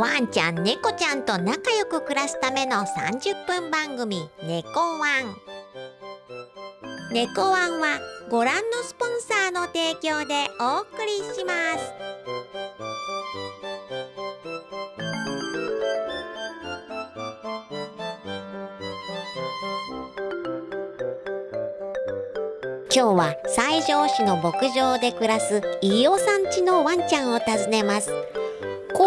ワンちゃん猫ちゃんと仲良く暮らすための30分番組「猫ワン」猫ワンはご覧のスポンサーの提供でお送りします。今日は西条市の牧場で暮らす飯尾さん家のワンちゃんを訪ねます。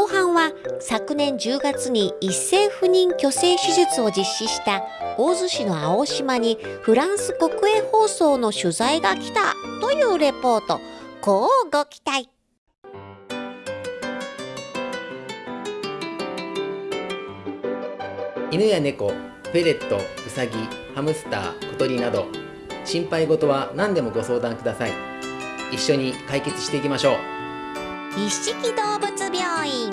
後半は昨年10月に一斉不妊去勢手術を実施した大洲市の青島にフランス国営放送の取材が来たというレポートこうご期待。犬や猫フェレットウサギハムスター小鳥など心配事は何でもご相談ください。一緒に解決していきましょう。一色動物病院。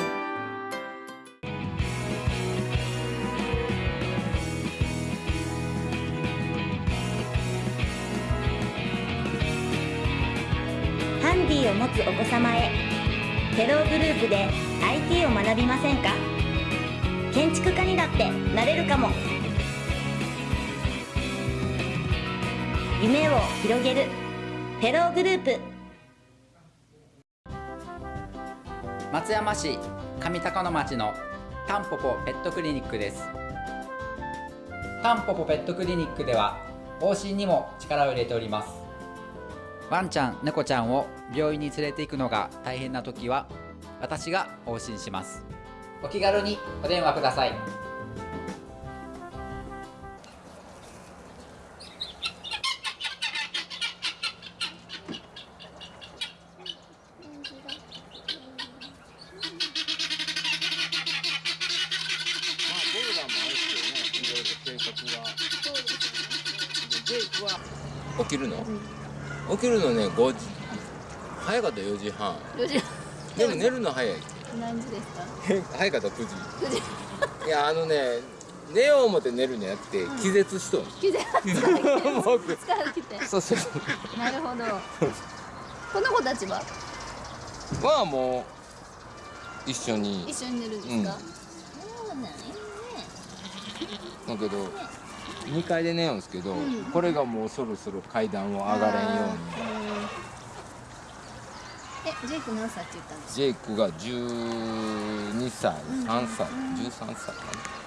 ハンディを持つお子様へテログループで IT を学びませんか？建築家にだってなれるかも。夢を広げるテログループ。松山市上高野町のタンポポペットクリニックです。タンポポペットクリニックでは往診にも力を入れております。ワンちゃん猫ちゃんを病院に連れて行くのが大変な時は私が往診します。お気軽にお電話ください。起きるのね5時。早かった4時半。4時でも寝るの早い何時ですか？早かった9時。いやあのね寝よう思って寝るんじゃなくて気絶しとん、気絶僕疲れててそうそうなるほど。この子たちは？まあもう一緒に。一緒に寝るんですか、そうなんやね。だけど2階で寝ようんですけど、これがもうそろそろ階段を上がれんように。えジェイク何歳って言ったんですジェイクが12歳3歳13歳かな。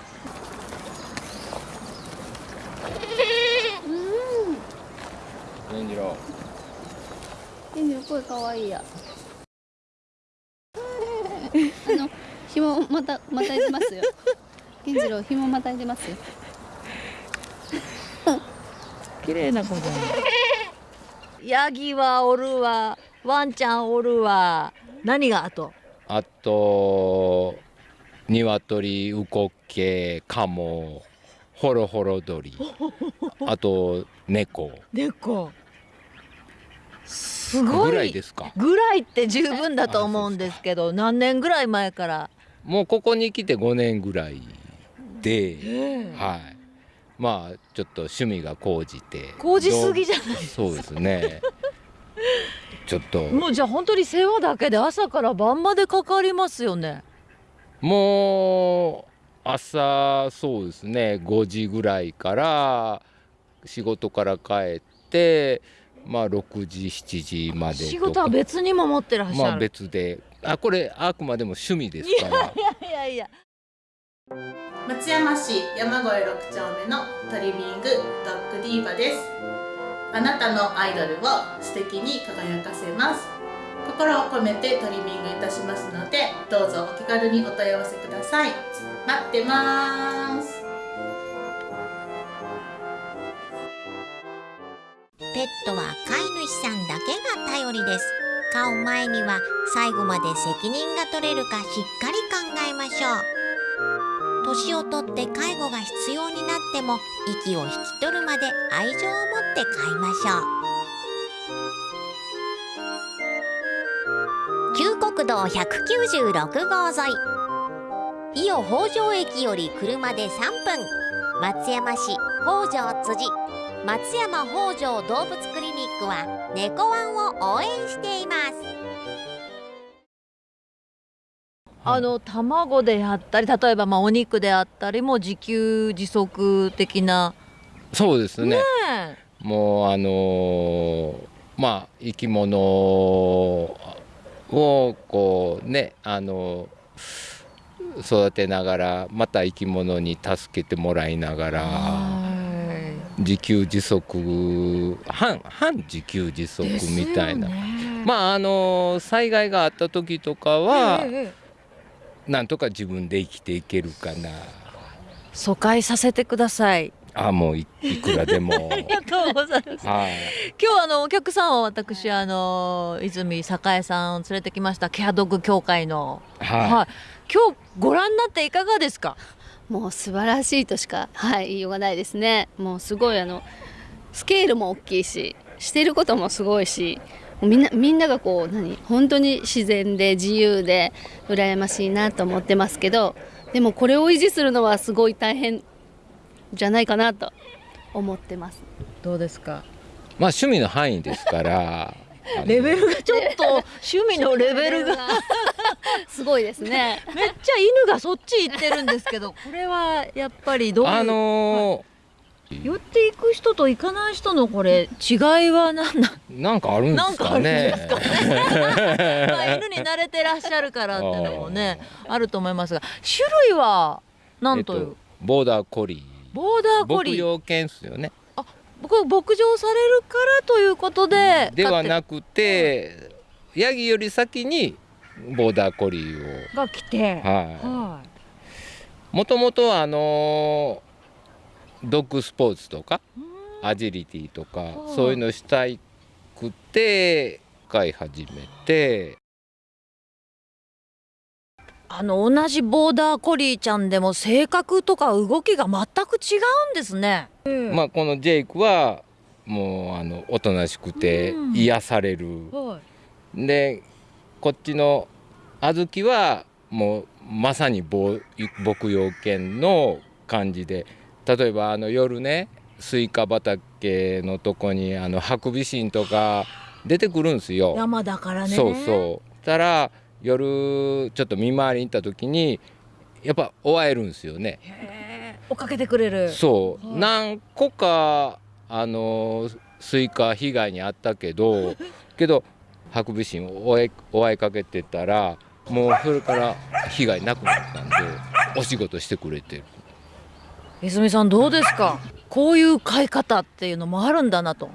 源次郎ケンジの声かわいいや。あの紐またまたいでますよ。ケンジロウ紐またいでますよ綺麗な子じゃん。ヤギはおるわ、ワンちゃんおるわ。何があと？あと鶏ウコッケカモホロホロ鳥あと猫猫。すごい。ぐらいですか？ぐらいって十分だと思うんですけど、何年ぐらい前から？もうここに来て5年ぐらいで、はいまあちょっと趣味が高じて工事すぎじゃない。そうですねちょっともうじゃあ本当に世話だけで朝から晩までかかりますよね。もう朝そうですね5時ぐらいから仕事から帰ってまあ6時7時まで仕事は別にも持ってらっしまあゃる。別であこれあくまでも趣味ですからいやいや。松山市山越6丁目のトリミングドッグディーバです。あなたのアイドルを素敵に輝かせます。心を込めてトリミングいたしますのでどうぞお気軽にお問い合わせください。待ってます。ペットは飼い主さんだけが頼りです。飼う前には最後まで責任が取れるかしっかり考えましょう。年をとって介護が必要になっても息を引き取るまで愛情を持って飼いましょう。旧国道196号沿い。伊予北条駅より車で3分。松山市北条辻。松山北条動物クリニックは猫ワンを応援しています。あの卵であったり例えばまあお肉であったりも自給自足的な。そうですね。ねもうあのーまあ生き物をこうねあの育てながらまた生き物に助けてもらいながらはい。自給自足半半自給自足みたいな、ね。まああの災害があった時とかはえなんとか自分で生きていけるかな。疎開させてください。あもういいくらでも。ありがとうございます。はい。今日あのお客さんは私あの泉栄さんを連れてきました。ケアドッグ協会の。はい、はい。今日ご覧になっていかがですか？もう素晴らしいとしかはい言いようがないですね。もうすごいあのスケールも大きいししてることもすごいしみんなみんながこう何？本当に自然で自由で羨ましいなと思ってますけどでもこれを維持するのはすごい大変じゃないかなと思ってます。どうですか？まあ趣味の範囲ですから レベルがちょっと 趣味のレベルが。すごいですね。めっちゃ犬がそっち行ってるんですけどこれはやっぱりどういう？あの寄っていく人と行かない人のこれ違いは何なん？ーなんかあるんですかね。なんか まあ犬に慣れてらっしゃるからっていうのもねあると思いますが種類は何という、えっとボーダーコリー。ボーダーコリー。牧羊犬ですよね。これ牧場されるからということでではなくてヤギより先にボーダーコリーを。が来て。ははい。もともとはあのードッグスポーツとかいアジリティとかはい。そういうのしたいくて飼い始めて。あの同じボーダーコリーちゃんでも性格とか動きが全く違うんですね。まあこのジェイクはもうあのおとなしくてうん。癒される。はでこっちの小豆はもうまさにぼ牧羊犬の感じで例えばあの夜ねスイカ畑のとこにあのハクビシンとか出てくるんですよ。山だからね。そうそうたら夜ちょっと見回りに行った時にやっぱ追わえるんですよね。追っかけてくれる。そう、はい何個かあのスイカ被害にあったけど けどハクビシンを追いかけてたらもうそれから被害なくなったんでお仕事してくれてる泉さんどうですか？こういう飼い方っていうのもあるんだなと。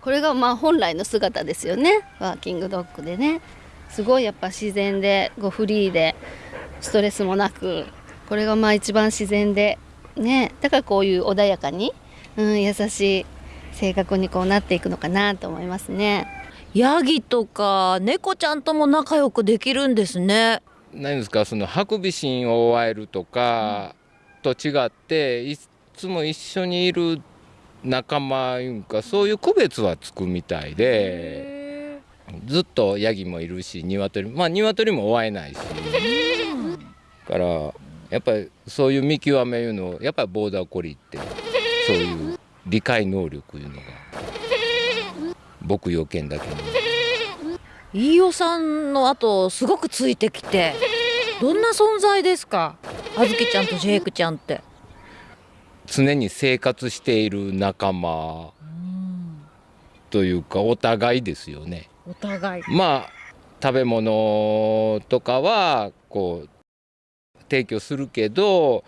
これがまあ本来の姿ですよねワーキングドッグでねすごいやっぱ自然でこうフリーでストレスもなくこれがまあ一番自然でねだからこういう穏やかに、うん、優しい性格にこうなっていくのかなと思いますね。ヤギとか猫ちゃんとも仲良くできるんですね。何ですか？そのハクビシンを追わえるとかと違っていつも一緒にいる仲間いうかそういう区別はつくみたいでずっとヤギもいるし鶏まあ鶏も追えないし。からやっぱりそういう見極めいうのをやっぱりボーダーコリーってそういう理解能力いうのが牧羊犬だけに飯尾さんの後すごくついてきてどんな存在ですか？あずきちゃんとジェイクちゃんって。常に生活している仲間というかお互いですよね。お互い。まあ食べ物とかはこう提供するけど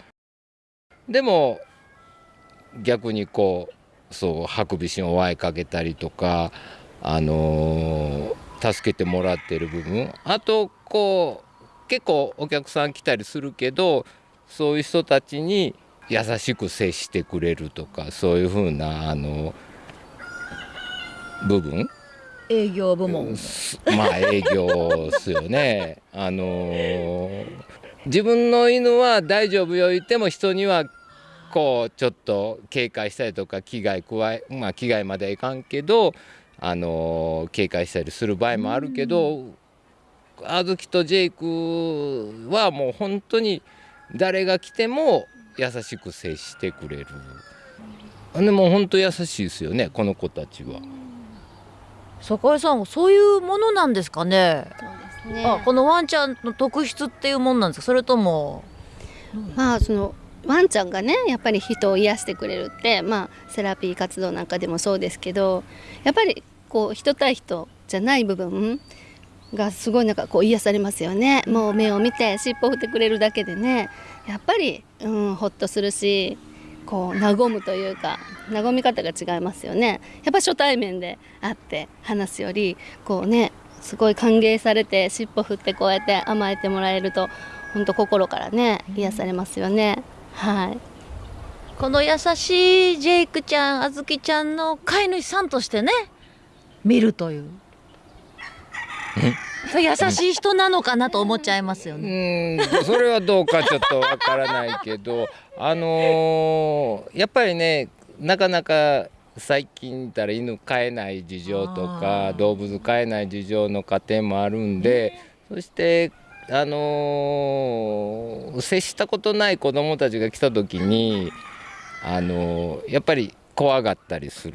でも逆にこうそうハクビシンを追いかけたりとかあのー助けてもらってる部分あとこう結構お客さん来たりするけどそういう人たちに優しく接してくれるとかそういうふうなあの部分？営業部門。すまあ営業っすよね。あのー自分の犬は大丈夫よ言っても人にはこうちょっと警戒したりとか危害加えまあ危害まではいかんけどあのー警戒したりする場合もあるけどあずきとジェイクはもう本当に誰が来ても優しく接してくれる。でも本当優しいですよねこの子たちは。坂井さんそういうものなんですかね？そうですねあこのワンちゃんの特質っていうもんなんですか？それともまあそのワンちゃんがねやっぱり人を癒してくれるってまあセラピー活動なんかでもそうですけどやっぱりこう人対人じゃない部分がすごいなんかこう癒されますよね。もう目を見て尻尾振ってくれるだけでね。やっぱり、うん、ほっとするしこう和むというか和み方が違いますよね。やっぱ初対面で会って話すよりこうねすごい歓迎されて尻尾振ってこうやって甘えてもらえると本当心からね癒されますよね。はい。この優しいジェイクちゃんあずきちゃんの飼い主さんとしてね見るという。そう優しい人なのかなと思っちゃいますようね。ーんそれはどうかちょっとわからないけど あのーやっぱりねなかなか最近言ったら犬飼えない事情とあかー動物飼えない事情の家庭もあるんでそしてあのー接したことない子どもたちが来た時にあのーやっぱり怖がったりする。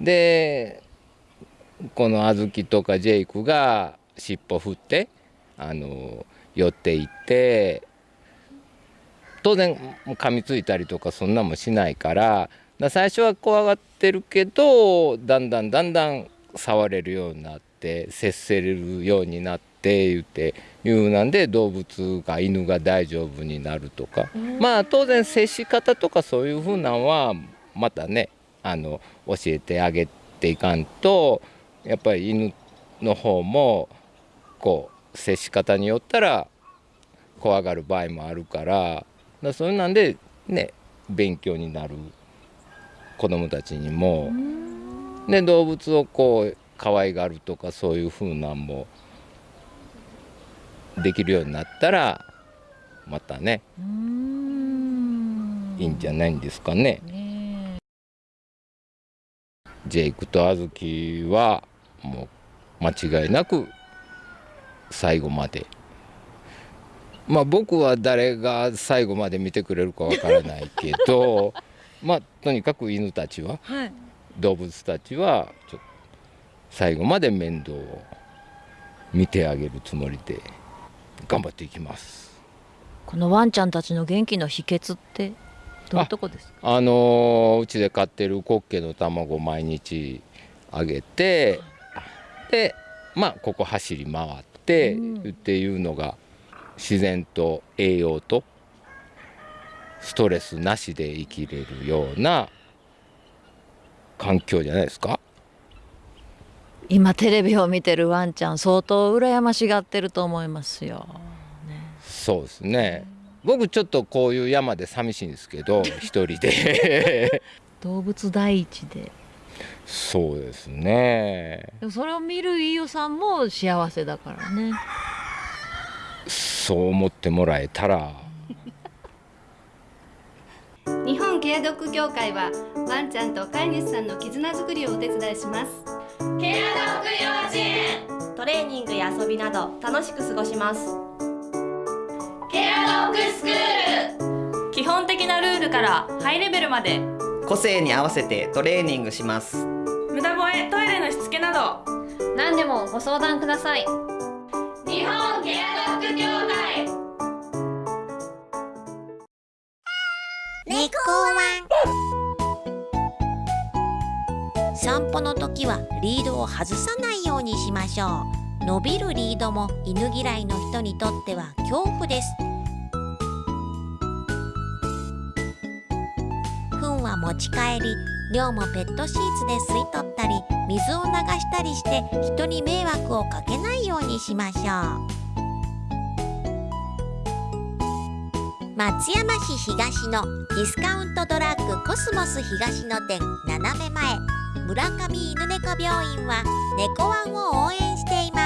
でこの小豆とかジェイクが尻尾振ってあの寄っていって当然噛みついたりとかそんなんもしないからだ最初は怖がってるけどだんだんだんだん触れるようになって接せれるようになって言っていうなんで動物が犬が大丈夫になるとか。まあ当然接し方とかそういうふうなんはまたねあの教えてあげていかんとやっぱり犬の方もこう接し方によったら怖がる場合もあるからだそういうなんでね勉強になる子供たちにもで動物をこう可愛がるとかそういう風なんもできるようになったらまたねいいんじゃないんですかね。ねジェイクとアズキはもう間違いなく最後まで。まあ僕は誰が最後まで見てくれるかわからないけど まあとにかく犬たちは、はい。動物たちはちょっと最後まで面倒を見てあげるつもりで頑張っていきます。このワンちゃんたちの元気の秘訣ってどういうとこですか？あのーうちで飼ってるコッケの卵を毎日あげてでまあここ走り回って、うん。っていうのが自然と栄養とストレスなしで生きれるような環境じゃないですか？今テレビを見てるワンちゃん相当羨ましがってると思いますよ。そうですね。僕ちょっとこういう山で寂しいんですけど 一人で。動物第一でそうですね。でもそれを見る飯尾さんも幸せだからね。そう思ってもらえたら。日本ケアドッグ協会はワンちゃんと飼い主さんの絆づくりをお手伝いします。トレーニングや遊びなど楽しく過ごします。基本的なルールからハイレベルまで個性に合わせてトレーニングします。無駄吠えトイレのしつけなど。何でもご相談ください。日本ケアドッグ協会。猫ワン散歩の時はリードを外さないようにしましょう。伸びるリードも犬嫌いの人にとっては恐怖です持ち帰り量もペットシーツで吸い取ったり水を流したりして人に迷惑をかけないようにしましょう。松山市東のディスカウントドラッグコスモス東の店斜め前。村上犬猫病院は猫ワンを応援しています。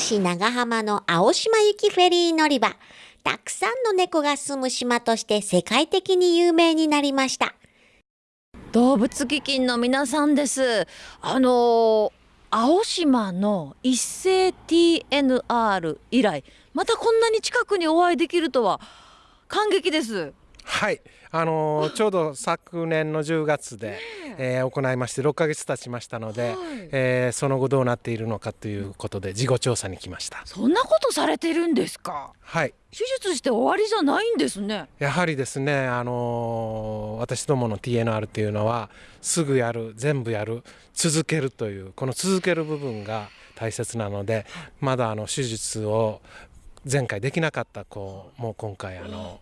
市長浜の青島行きフェリー乗り場。たくさんの猫が住む島として世界的に有名になりました。動物基金の皆さんです。あの青島の一斉 TNR 以来またこんなに近くにお会いできるとは感激です。はいあのー、ちょうど昨年の10月で、え。ー、行いまして6ヶ月経ちましたので、はい、えー、その後どうなっているのかということで事後調査に来ました。そんなことされてるんですか？はい。手術して終わりじゃないんですね。やはりですねあの私どもの TNR っていうのはすぐやる全部やる続けるというこの続ける部分が大切なのでまだあの手術を前回できなかった子も今回あの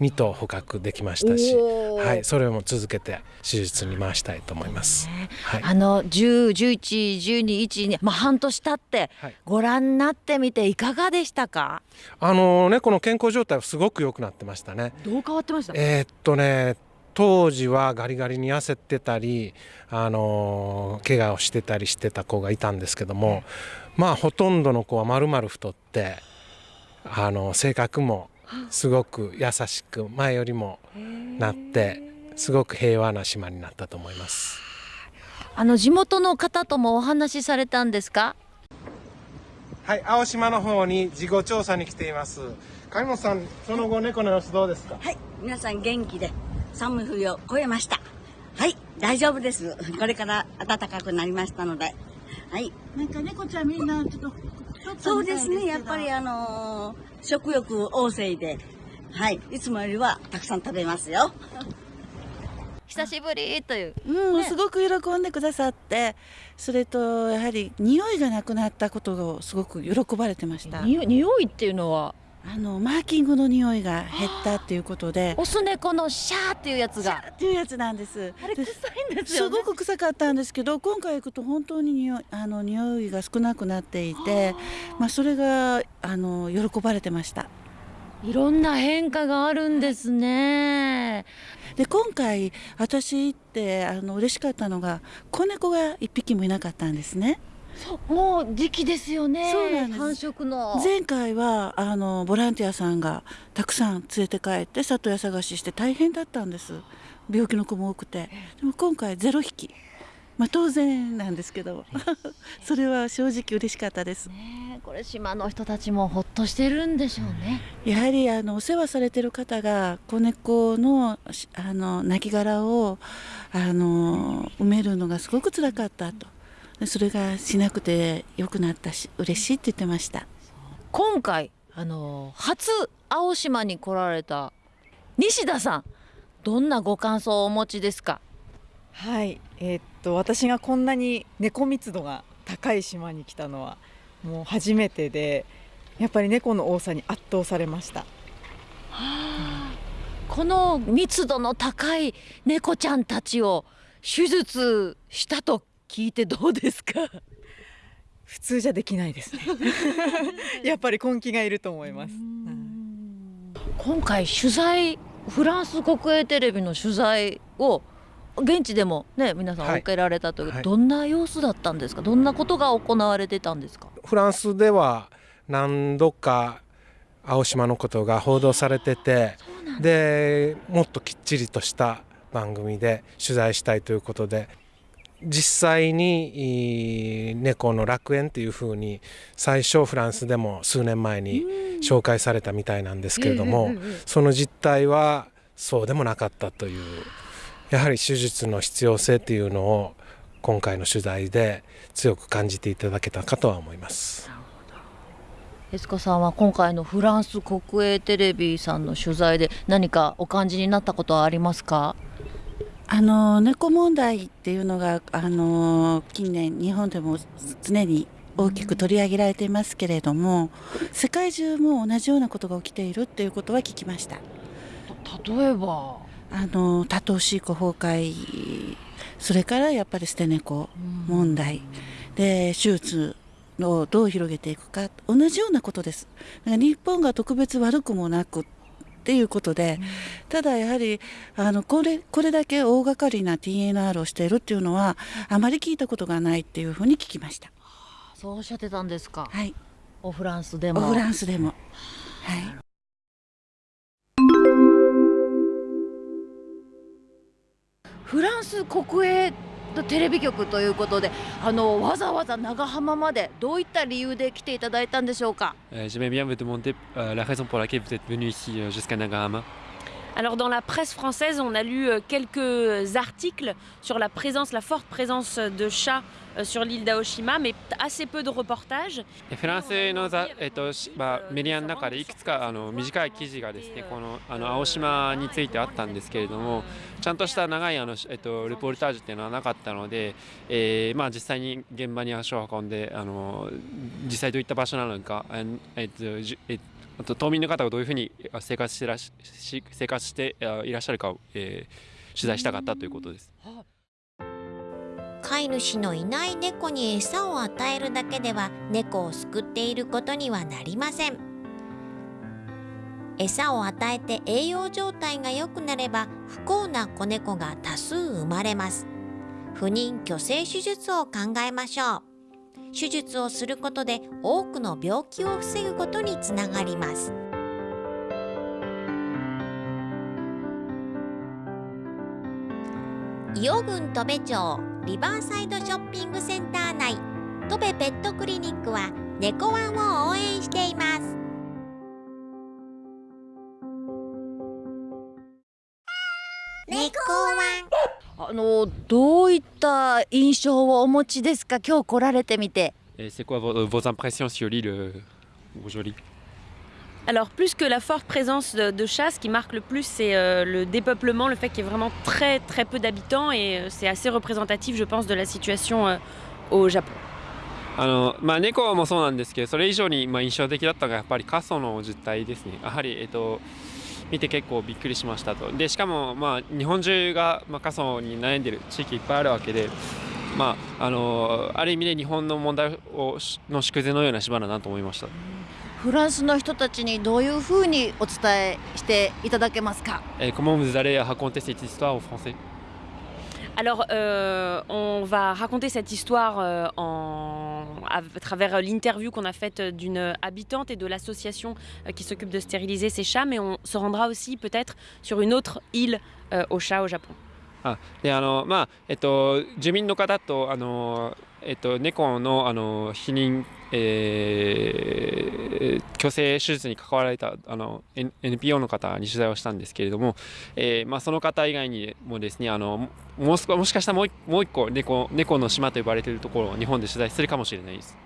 2頭捕獲できましたし、はい、それも続けて手術に回したいと思います。はい、あの10、11、12、1、まあ半年経ってご覧になってみていかがでしたか？あのねこの健康状態はすごく良くなってましたね。どう変わってました？えー、っとね。当時はガリガリに痩せてたり、あの怪我をしてたりしてた子がいたんですけども、まあほとんどの子はまるまる太ってあの性格もすごく優しく前よりもなってすごく平和な島になったと思います。あの地元の方ともお話しされたんですか？はい青島の方に事後調査に来ています。上本さんその後猫の様子どうですか？はい皆さん元気で寒い冬を越えました。はい大丈夫です。これから暖かくなりましたので。はい。なんか猫ちゃんみんなちょっとそうですね。やっぱりあのー食欲旺盛で、はい、いつもよりはたくさん食べますよ。久しぶりという、うん、ね、すごく喜んでくださって。それとやはり匂いがなくなったことをすごく喜ばれてました。匂いっていうのはあのマーキングの匂いが減ったっていうことで。オス猫のシャーっていうやつが。っていうやつなんです。あれ臭いんですよ、ね、すごく臭かったんですけど今回行くと本当に匂いあの匂いが少なくなっていてまあそれがあの喜ばれてました。いろんな変化があるんですね。で今回私行ってあの嬉しかったのが子猫が一匹もいなかったんですねもう時期ですよね。そうなん繁殖の。前回はあのボランティアさんがたくさん連れて帰って里親探しして大変だったんです。病気の子も多くて。でも今回ゼロ匹。まあ当然なんですけど。それは正直嬉しかったです、ね、これ島の人たちもほっとしてるんでしょうね。やはりあのお世話されてる方が子猫のあの亡骸をあの埋めるのがすごくつらかったとそれがしなくてよくなったし嬉しいって言ってました。今回あの初青島に来られた西田さんどんなご感想をお持ちですか？はいえー、っと私がこんなに猫密度が高い島に来たのはもう初めてでやっぱり猫の多さに圧倒されました、はあ、この密度の高い猫ちゃんたちを手術したと聞いてどうですか？普通じゃできないですね。やっぱり根気がいると思います、今回取材フランス国営テレビの取材を現地でもね皆さん受けられたという、はい。はい、どんな様子だったんですか？どんなことが行われてたんですか？フランスでは何度か青島のことが報道されててでもっときっちりとした番組で取材したいということで実際に猫の楽園っていうふうに最初フランスでも数年前に紹介されたみたいなんですけれどもその実態はそうでもなかったというやはり手術の必要性っていうのを今回の取材で強く感じていただけたかとは思います。エスコさんは今回のフランス国営テレビさんの取材で何かお感じになったことはありますか？あの猫問題っていうのがあの近年日本でも常に大きく取り上げられていますけれども世界中も同じようなことが起きているっていうことは聞きました。例えば？あの多頭飼育崩壊それからやっぱり捨て猫問題、で手術をどう広げていくか同じようなことです。日本が特別悪くもなくっていうことで、ただやはりあのこれこれだけ大掛かりな TNR をしているっていうのはあまり聞いたことがないっていうふうに聞きました。そうおっしゃってたんですか。はい。おフランスでも。フランスでも。はい。フランス国営テレビ局ということであのわざわざ長浜までどういった理由で来ていただいたんでしょうか J'aimerais bien vous demander la raison pour laquelle vous êtes venu ici jusqu'à Nagahama. Alors dans la presse française, on a lu quelques articles sur la présence, la forte présence de chats sur l'île d'Aoshima, mais assez peu de reportages. フランスのざ、えっとまあ、メディアの中でいくつかあの短い記事がですねこのあの青島についてあったんですけれどもちゃんとした長いあの、えっと、レポルタージュっていうのはなかったので、えーまあ、実際に現場に足を運んであの実際どういった場所なのか、えっとじえあと島民の方がどういうふうに生活してらし生活していらっしゃるかを、えー、取材したかったということです。飼い主のいない猫に餌を与えるだけでは猫を救っていることにはなりません。餌を与えて栄養状態が良くなれば不幸な子猫が多数生まれます。不妊去勢手術を考えましょう。手術をすることで多くの病気を防ぐことにつながります。伊予郡戸部町リバーサイドショッピングセンター内。戸部ペットクリニックは猫ワンを応援しています。猫ワン。あのどういった印象をお持ちですか？今日来られてみて。C'est quoi vos impressions sur l'île aujourd'hui Alors plus que la forte présence de, de chats, ce qui marque le plus c'est euh, le dépeuplement, le fait qu'il y ait vraiment très très peu d'habitants et euh, c'est assez représentatif je pense de la situation euh, au Japon. あのまあ、猫もそうなんですけどそれ以上にまあ印象的だったのがやっぱり過疎の実態ですねやはり、えっと、見て結構びっくりしましたとでしかも、まあ、日本中が、まあ、過疎に悩んでる地域いっぱいあるわけで、まあ、あのある意味で日本の問題をの縮図のような島だなと思いました。 フランスの人たちにどういうふうにお伝えしていただけますか。え comment vous allez raconter cette histoire au français Alors, euh, on va raconter cette histoire euh, en, à, travers l'interview qu'on a faite d'une habitante et de l'association euh, qui s'occupe de stériliser ces chats, mais on se rendra aussi peut-être sur une autre île aux chats au Japon. あであのまあえっと住民の方とあの えっと猫のあの避妊、えー、去勢手術に関わられたあの NPO の方に取材をしたんですけれども、えーまあ、その方以外にもですねあのもうもしかしたらもうもう一個猫猫の島と呼ばれているところを日本で取材するかもしれないです。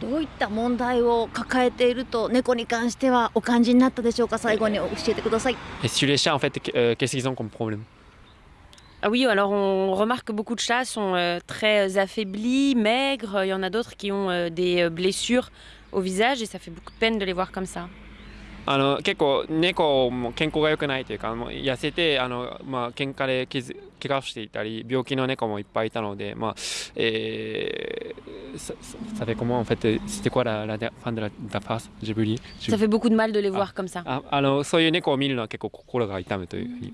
どういった問題を抱えていると猫に関してはお感じになったでしょうか？最後に教えてください。Sur les chats en fait qu'est-ce qu'ils ont comme problème Ah oui, alors on remarque que beaucoup de chats sont euh, très affaiblis, maigres. Il y en a d'autres qui ont euh, des blessures au visage et ça fait beaucoup de peine de les voir comme ça. あの結構猫も健康が良くないというかもう痩せてあの、まあ喧嘩で傷怪我をしていたり病気の猫もいっぱいいたので、まあえー、ça, ça fait comment en fait c'était quoi la, la fin de la, la phrase j'ai oublié Ça fait beaucoup de mal de les voir comme ça. ああのそういう猫を見るのは結構心が痛むというふうに、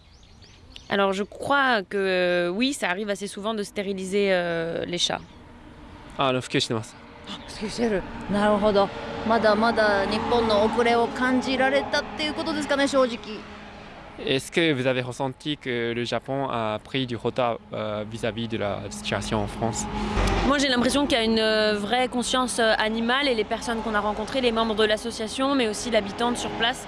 Alors, je crois que oui, ça arrive assez souvent de stériliser euh, les chats. あの普及してます。普及してる。なるほど。まだまだ日本の遅れを感じられたっていうことですかね、正直。Est-ce que vous avez ressenti que le Japon a pris du retard euh, vis-à-vis de la situation en France Moi j'ai l'impression qu'il y a une euh, vraie conscience euh, animale et les personnes qu'on a rencontrées, les membres de l'association, mais aussi l'habitante sur place,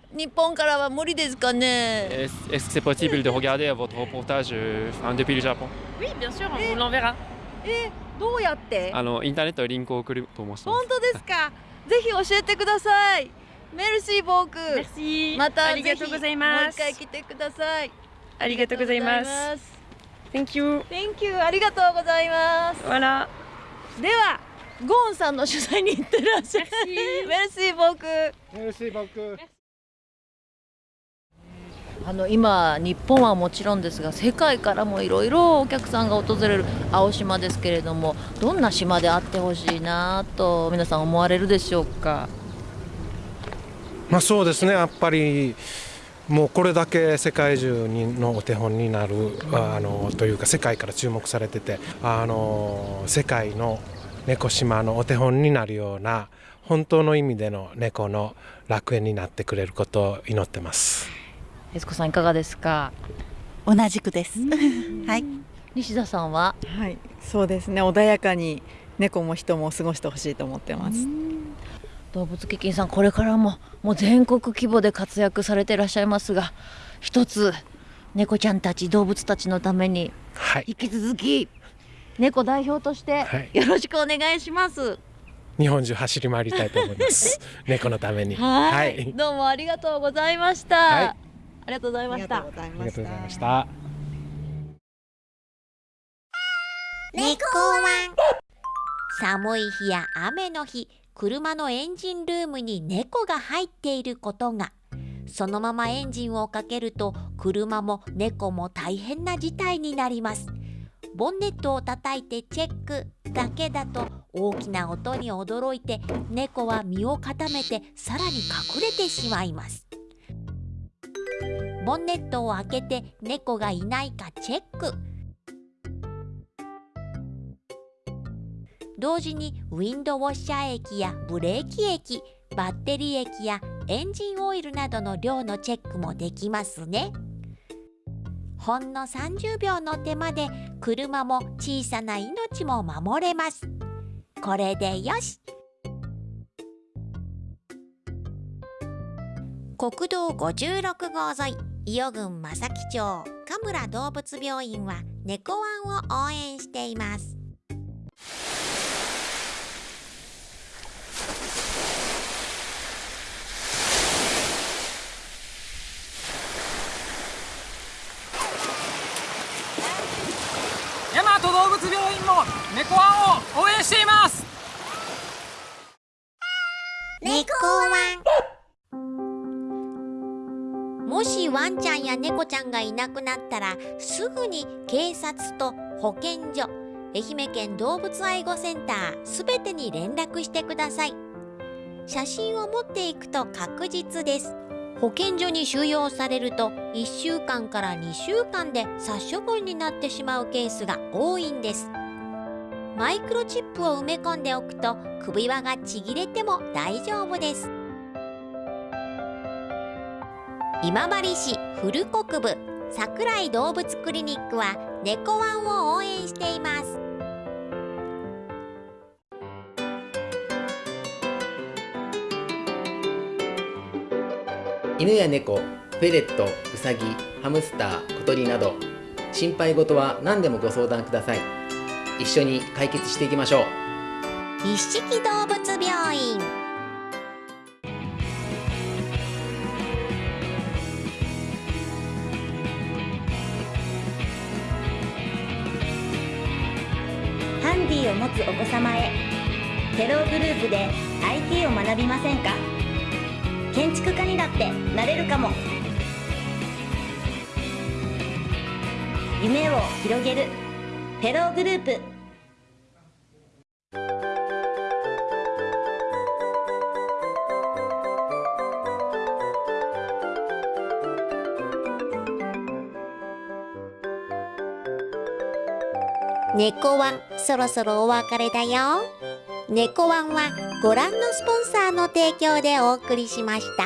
日本からは無理ですかね？Est-ce que c'est possible de regarder votre reportage depuis le Japon? Oui, bien sûr, on l'enverra. え、どうやって？あのインターネットでリンクを送ると思います。本当ですか？ぜひ教えてください。メルシーボーク。Merci またありがとうございます。もう一回来てください。ありがとうございます。Thank you Thank you ありがとうございます。Voilà。ではゴーンさんの取材に行ってらっしゃい。メルシーボーク。メルシーボークあの今日本はもちろんですが世界からもいろいろお客さんが訪れる青島ですけれどもどんな島であってほしいなと皆さん思われるでしょうか？まあそうですねやっぱりもうこれだけ世界中にのお手本になるあのというか世界から注目されててあの世界の猫島のお手本になるような本当の意味での猫の楽園になってくれることを祈ってます。悦子さんいかがですか？同じくです。はい。西田さんは？はい、そうですね。穏やかに猫も人も過ごしてほしいと思ってます。動物基金さんこれからももう全国規模で活躍されていらっしゃいますが一つ猫ちゃんたち動物たちのために引き続き猫代表としてはいよろしくお願いします。日本中走り回りたいと思います。猫のために。はい、どうもありがとうございました。はいありがとうございました。ありがとうございました。猫ワン寒い日や雨の日車のエンジンルームに猫が入っていることがそのままエンジンをかけると車も猫も大変な事態になりますボンネットを叩いてチェックだけだと大きな音に驚いて猫は身を固めてさらに隠れてしまいますボンネットを開けて猫がいないかチェック。同時にウィンドウォッシャー液やブレーキ液バッテリー液やエンジンオイルなどの量のチェックもできますね。ほんの30秒の手間で車も小さな命も守れます。これでよし。国道56号沿い伊予郡正木町神村動物病院は猫ワンを応援しています。大和動物病院も猫ワンをや猫ちゃんがいなくなったらすぐに警察と保健所愛媛県動物愛護センターすべてに連絡してください。写真を持っていくと確実です。保健所に収容されると1週間から2週間で殺処分になってしまうケースが多いんです。マイクロチップを埋め込んでおくと首輪がちぎれても大丈夫です。今治市古国部桜井動物クリニックは猫ワンを応援しています。犬や猫フェレットウサギハムスター小鳥など心配事は何でもご相談ください。一緒に解決していきましょう。一色動物を持つお子様へ。テログループで IT を学びませんか？建築家になってなれるかも。夢を広げる。テローグループ猫ワンそろそろお別れだよ。猫ワンはご覧のスポンサーの提供でお送りしました。